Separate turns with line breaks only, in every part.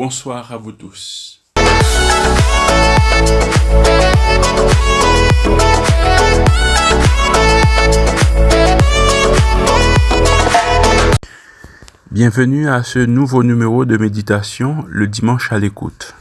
Bonsoir à vous tous. Bienvenue à ce nouveau numéro de méditation le dimanche à l'écoute.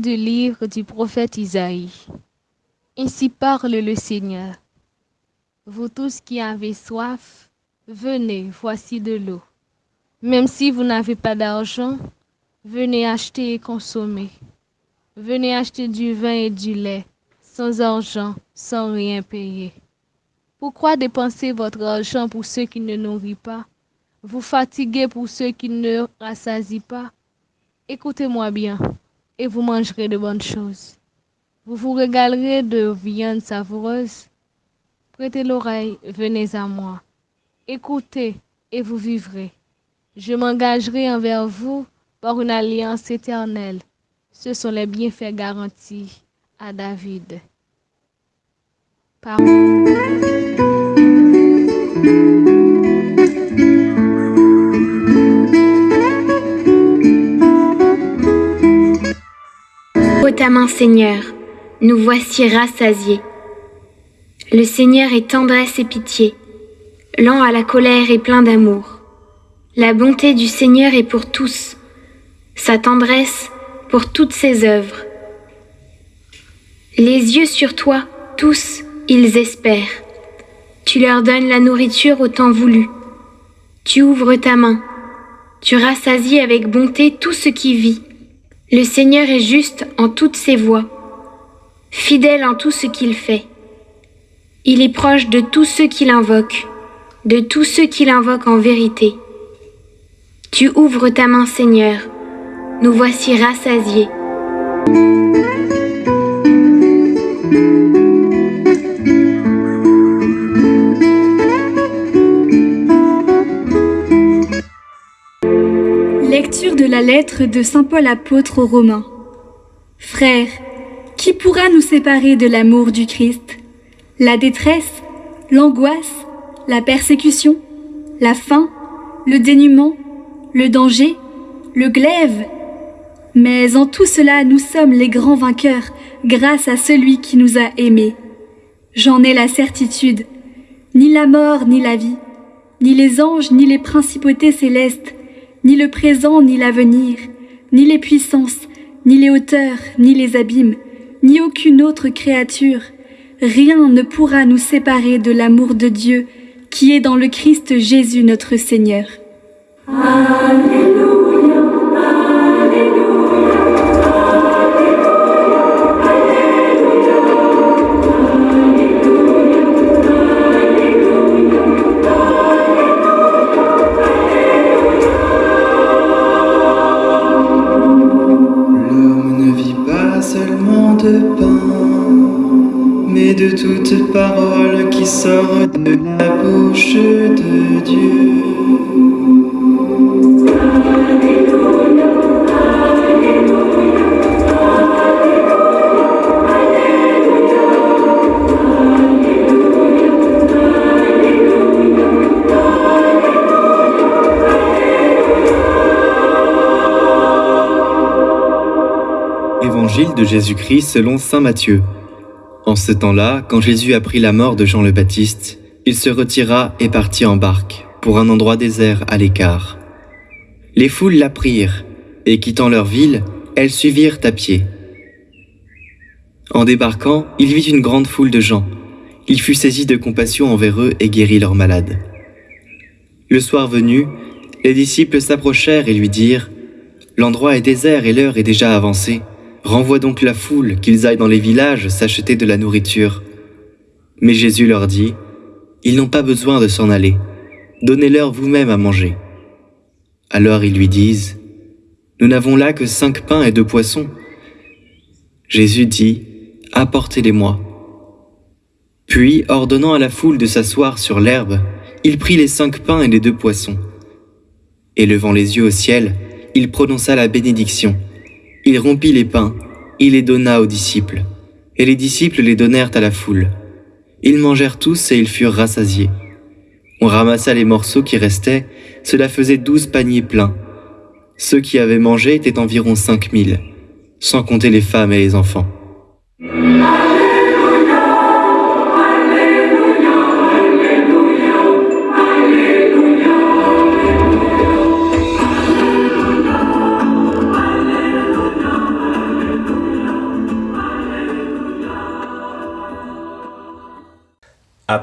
Du livre du prophète Isaïe. Ainsi parle le Seigneur. Vous tous qui avez soif, venez, voici de l'eau. Même si vous n'avez pas d'argent, venez acheter et consommer. Venez acheter du vin et du lait, sans argent, sans rien payer. Pourquoi dépenser votre argent pour ceux qui ne nourrissent pas, vous fatiguez pour ceux qui ne rassasient pas? Écoutez-moi bien et vous mangerez de bonnes choses. Vous vous régalerez de viande savoureuse. Prêtez l'oreille, venez à moi. Écoutez et vous vivrez. Je m'engagerai envers vous par une alliance éternelle. Ce sont les bienfaits garantis à David.
Main, Seigneur, nous voici rassasiés. Le Seigneur est tendresse et pitié, lent à la colère et plein d'amour. La bonté du Seigneur est pour tous, sa tendresse pour toutes ses œuvres. Les yeux sur toi, tous, ils espèrent. Tu leur donnes la nourriture au temps voulu. Tu ouvres ta main. Tu rassasies avec bonté tout ce qui vit. Le Seigneur est juste en toutes ses voies, fidèle en tout ce qu'il fait. Il est proche de tous ceux qui l'invoquent, de tous ceux qui l'invoquent en vérité. Tu ouvres ta main, Seigneur, nous voici rassasiés.
Lecture de la lettre de Saint Paul apôtre aux Romains. Frères, qui pourra nous séparer de l'amour du Christ? La détresse, l'angoisse, la persécution, la faim, le dénuement, le danger, le glaive? Mais en tout cela, nous sommes les grands vainqueurs grâce à celui qui nous a aimés. J'en ai la certitude. Ni la mort, ni la vie, ni les anges, ni les principautés célestes, ni le présent, ni l'avenir, ni les puissances, ni les hauteurs, ni les abîmes, ni aucune autre créature, rien ne pourra nous séparer de l'amour de Dieu qui est dans le Christ Jésus notre Seigneur.
mais
De Jésus-Christ selon Saint Matthieu. En ce temps-là, quand Jésus apprit la mort de Jean le Baptiste, il se retira et partit en barque, pour un endroit désert à l'écart. Les foules l'apprirent, et quittant leur ville, elles suivirent à pied. En débarquant, il vit une grande foule de gens. Il fut saisi de compassion envers eux et guérit leurs malades. Le soir venu, les disciples s'approchèrent et lui dirent, L'endroit est désert et l'heure est déjà avancée. Renvoie donc la foule, qu'ils aillent dans les villages s'acheter de la nourriture. Mais Jésus leur dit, Ils n'ont pas besoin de s'en aller, donnez-leur vous-même à manger. Alors ils lui disent, Nous n'avons là que cinq pains et deux poissons. Jésus dit, Apportez-les-moi. Puis, ordonnant à la foule de s'asseoir sur l'herbe, il prit les cinq pains et les deux poissons. Et levant les yeux au ciel, il prononça la bénédiction. Il rompit les pains, il les donna aux disciples, et les disciples les donnèrent à la foule. Ils mangèrent tous et ils furent rassasiés. On ramassa les morceaux qui restaient, cela faisait douze paniers pleins. Ceux qui avaient mangé étaient environ cinq mille, sans compter les femmes et les enfants.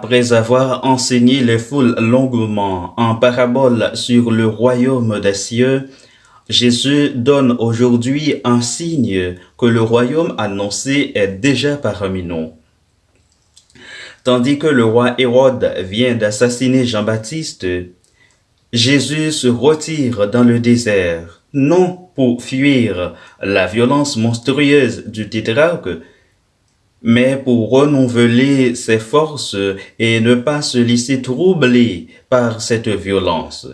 Après avoir enseigné les foules longuement en parabole sur le royaume des cieux, Jésus donne aujourd'hui un signe que le royaume annoncé est déjà parmi nous. Tandis que le roi Hérode vient d'assassiner Jean-Baptiste, Jésus se retire dans le désert, non pour fuir la violence monstrueuse du tétrarque, mais pour renouveler ses forces et ne pas se laisser troubler par cette violence.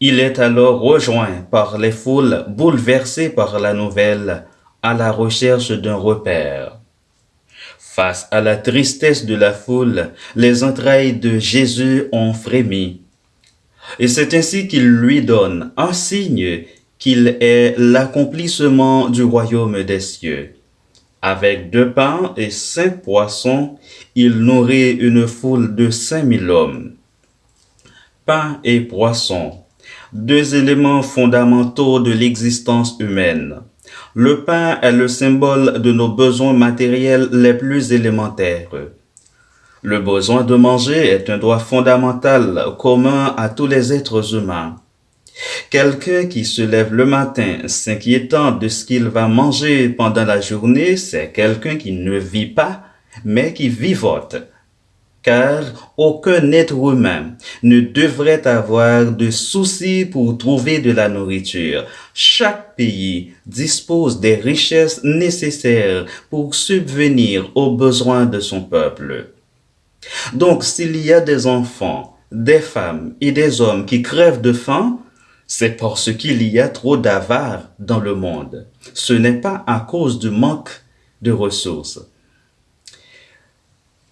Il est alors rejoint par les foules bouleversées par la nouvelle à la recherche d'un repère. Face à la tristesse de la foule, les entrailles de Jésus ont frémi. Et c'est ainsi qu'il lui donne un signe qu'il est l'accomplissement du royaume des cieux. Avec deux pains et cinq poissons, il nourrit une foule de cinq mille hommes. Pain et poisson, deux éléments fondamentaux de l'existence humaine. Le pain est le symbole de nos besoins matériels les plus élémentaires. Le besoin de manger est un droit fondamental commun à tous les êtres humains. Quelqu'un qui se lève le matin s'inquiétant de ce qu'il va manger pendant la journée, c'est quelqu'un qui ne vit pas, mais qui vivote. Car aucun être humain ne devrait avoir de soucis pour trouver de la nourriture. Chaque pays dispose des richesses nécessaires pour subvenir aux besoins de son peuple. Donc s'il y a des enfants, des femmes et des hommes qui crèvent de faim, c'est parce qu'il y a trop d'avares dans le monde. Ce n'est pas à cause du manque de ressources.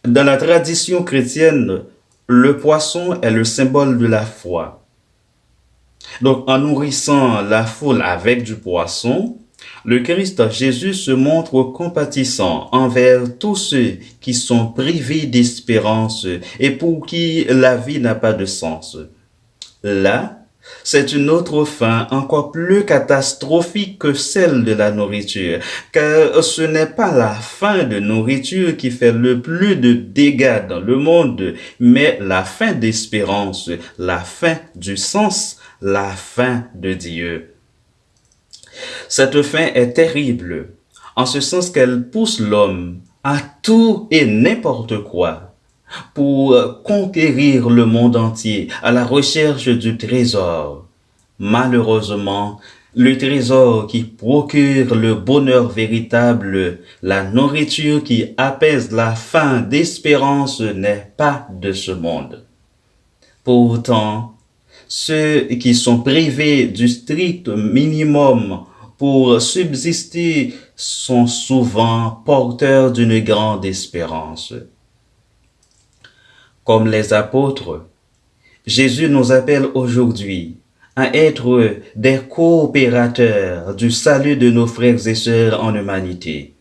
Dans la tradition chrétienne, le poisson est le symbole de la foi. Donc, en nourrissant la foule avec du poisson, le Christ Jésus se montre compatissant envers tous ceux qui sont privés d'espérance et pour qui la vie n'a pas de sens. Là, c'est une autre fin encore plus catastrophique que celle de la nourriture, car ce n'est pas la faim de nourriture qui fait le plus de dégâts dans le monde, mais la faim d'espérance, la faim du sens, la faim de Dieu. Cette faim est terrible, en ce sens qu'elle pousse l'homme à tout et n'importe quoi pour conquérir le monde entier à la recherche du trésor. Malheureusement, le trésor qui procure le bonheur véritable, la nourriture qui apaise la faim d'espérance n'est pas de ce monde. Pourtant, ceux qui sont privés du strict minimum pour subsister sont souvent porteurs d'une grande espérance. Comme les apôtres, Jésus nous appelle aujourd'hui à être des coopérateurs du salut de nos frères et sœurs en humanité.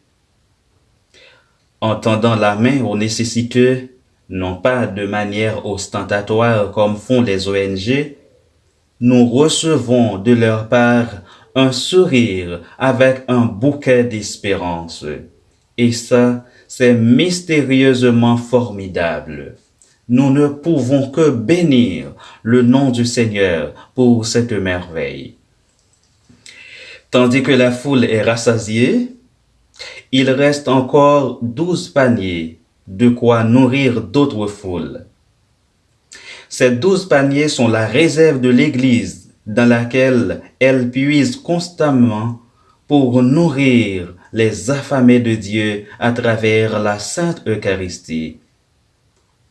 En tendant la main aux nécessiteux, non pas de manière ostentatoire comme font les ONG, nous recevons de leur part un sourire avec un bouquet d'espérance. Et ça, c'est mystérieusement formidable nous ne pouvons que bénir le nom du Seigneur pour cette merveille. Tandis que la foule est rassasiée, il reste encore douze paniers, de quoi nourrir d'autres foules. Ces douze paniers sont la réserve de l'Église dans laquelle elle puise constamment pour nourrir les affamés de Dieu à travers la Sainte Eucharistie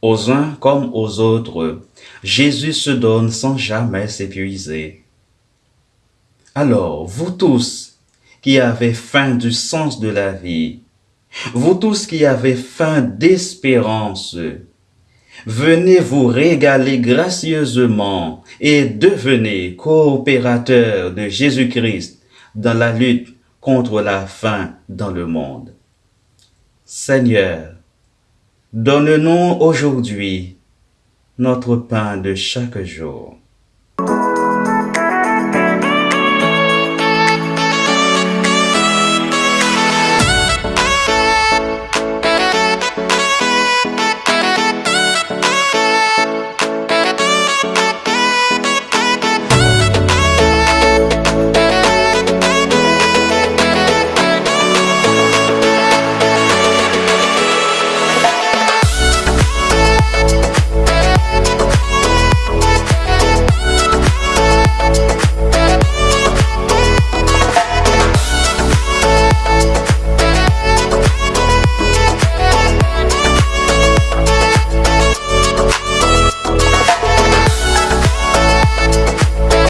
aux uns comme aux autres, Jésus se donne sans jamais s'épuiser. Alors, vous tous qui avez faim du sens de la vie, vous tous qui avez faim d'espérance, venez vous régaler gracieusement et devenez coopérateurs de Jésus-Christ dans la lutte contre la faim dans le monde. Seigneur, Donne-nous aujourd'hui notre pain de chaque jour.